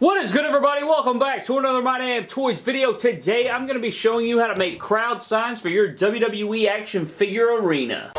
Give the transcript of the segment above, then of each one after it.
What is good everybody? Welcome back to another My Damn Toys video. Today I'm going to be showing you how to make crowd signs for your WWE action figure arena.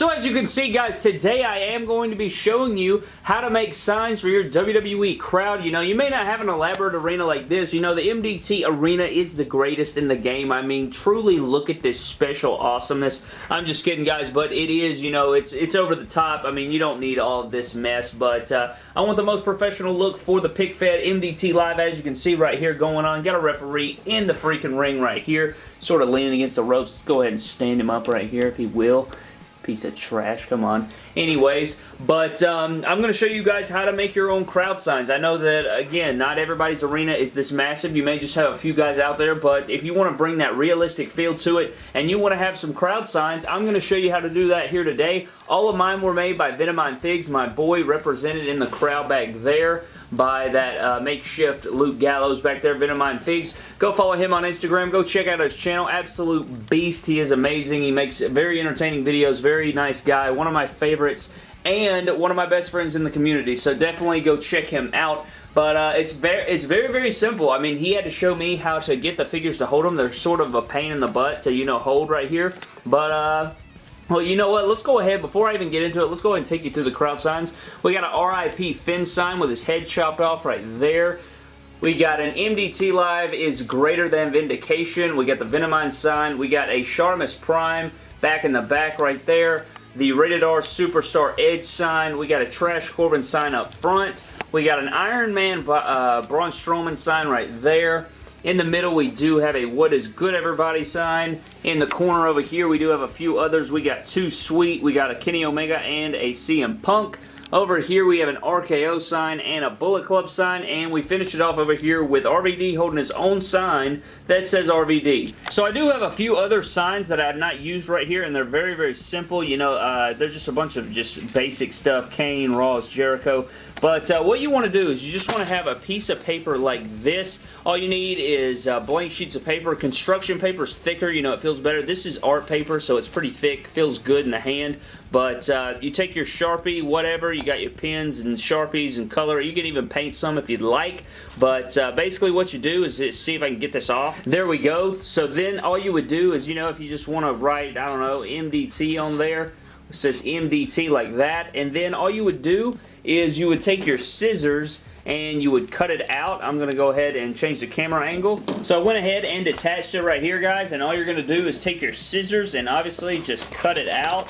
So as you can see guys, today I am going to be showing you how to make signs for your WWE crowd. You know, you may not have an elaborate arena like this. You know, the MDT arena is the greatest in the game. I mean, truly look at this special awesomeness. I'm just kidding guys, but it is, you know, it's it's over the top. I mean, you don't need all of this mess, but uh, I want the most professional look for the PickFed MDT Live as you can see right here going on. Got a referee in the freaking ring right here, sort of leaning against the ropes. Go ahead and stand him up right here if he will piece of trash, come on. Anyways, but um, I'm going to show you guys how to make your own crowd signs. I know that, again, not everybody's arena is this massive. You may just have a few guys out there, but if you want to bring that realistic feel to it and you want to have some crowd signs, I'm going to show you how to do that here today. All of mine were made by Venomine Figs, my boy represented in the crowd back there by that uh, makeshift Luke Gallows back there, Venomine Figs. Go follow him on Instagram. Go check out his channel. Absolute beast. He is amazing. He makes very entertaining videos. Very nice guy. One of my favorites and one of my best friends in the community. So definitely go check him out. But uh, it's very, it's very, very simple. I mean, he had to show me how to get the figures to hold them. They're sort of a pain in the butt to, you know, hold right here. But uh, well, you know what? Let's go ahead. Before I even get into it, let's go ahead and take you through the crowd signs. We got an RIP Finn sign with his head chopped off right there. We got an MDT Live is greater than Vindication. We got the Venomine sign. We got a Sharmus Prime back in the back right there. The Rated R Superstar Edge sign. We got a Trash Corbin sign up front. We got an Iron Man uh, Braun Strowman sign right there. In the middle, we do have a What is Good Everybody sign. In the corner over here, we do have a few others. We got Too Sweet, we got a Kenny Omega and a CM Punk. Over here we have an RKO sign and a Bullet Club sign and we finish it off over here with RVD holding his own sign that says RVD. So I do have a few other signs that I have not used right here and they're very very simple. You know, uh, they're just a bunch of just basic stuff. Kane, Ross, Jericho. But uh, what you want to do is you just want to have a piece of paper like this. All you need is uh, blank sheets of paper. Construction paper is thicker. You know, it feels better. This is art paper so it's pretty thick. Feels good in the hand. But uh, you take your Sharpie, whatever, you got your pens and Sharpies and color. You can even paint some if you'd like. But uh, basically what you do is see if I can get this off. There we go. So then all you would do is, you know, if you just want to write, I don't know, MDT on there. It says MDT like that. And then all you would do is you would take your scissors and you would cut it out. I'm going to go ahead and change the camera angle. So I went ahead and attached it right here, guys, and all you're going to do is take your scissors and obviously just cut it out.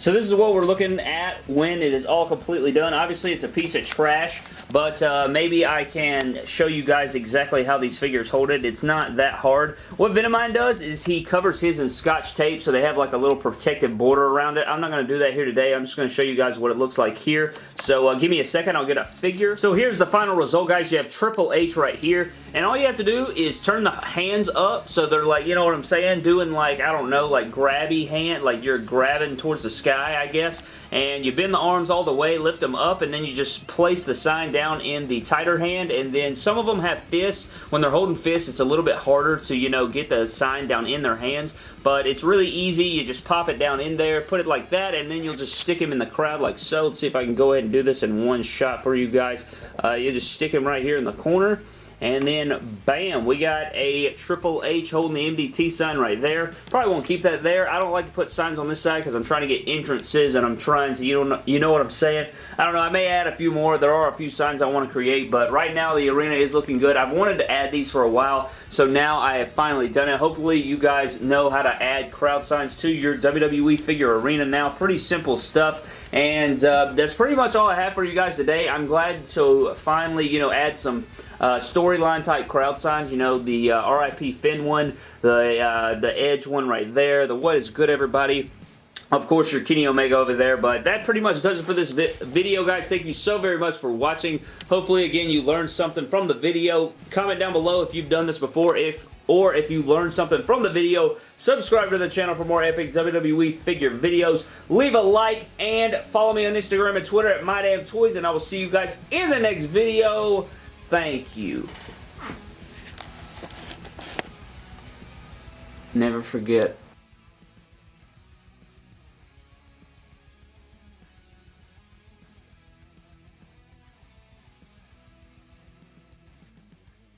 So this is what we're looking at when it is all completely done. Obviously, it's a piece of trash, but uh, maybe I can show you guys exactly how these figures hold it. It's not that hard. What Venomine does is he covers his in scotch tape, so they have like a little protective border around it. I'm not going to do that here today. I'm just going to show you guys what it looks like here. So uh, give me a second. I'll get a figure. So here's the final result, guys. You have Triple H right here, and all you have to do is turn the hands up so they're like, you know what I'm saying, doing like, I don't know, like grabby hand, like you're grabbing towards the sky I guess, and you bend the arms all the way, lift them up, and then you just place the sign down in the tighter hand, and then some of them have fists. When they're holding fists, it's a little bit harder to, you know, get the sign down in their hands, but it's really easy. You just pop it down in there, put it like that, and then you'll just stick him in the crowd like so. Let's see if I can go ahead and do this in one shot for you guys. Uh, you just stick him right here in the corner, and then, bam, we got a Triple H holding the MDT sign right there. Probably won't keep that there. I don't like to put signs on this side because I'm trying to get entrances and I'm trying to, you know, you know what I'm saying? I don't know. I may add a few more. There are a few signs I want to create, but right now the arena is looking good. I've wanted to add these for a while, so now I have finally done it. Hopefully you guys know how to add crowd signs to your WWE figure arena now. Pretty simple stuff. And uh, that's pretty much all I have for you guys today. I'm glad to finally, you know, add some uh, storyline type crowd signs. You know, the uh, RIP Finn one, the, uh, the Edge one right there, the What is Good Everybody. Of course, your Kenny Omega over there, but that pretty much does it for this vi video, guys. Thank you so very much for watching. Hopefully, again, you learned something from the video. Comment down below if you've done this before, if or if you learned something from the video, subscribe to the channel for more epic WWE figure videos. Leave a like and follow me on Instagram and Twitter at MyDamnToys, and I will see you guys in the next video. Thank you. Never forget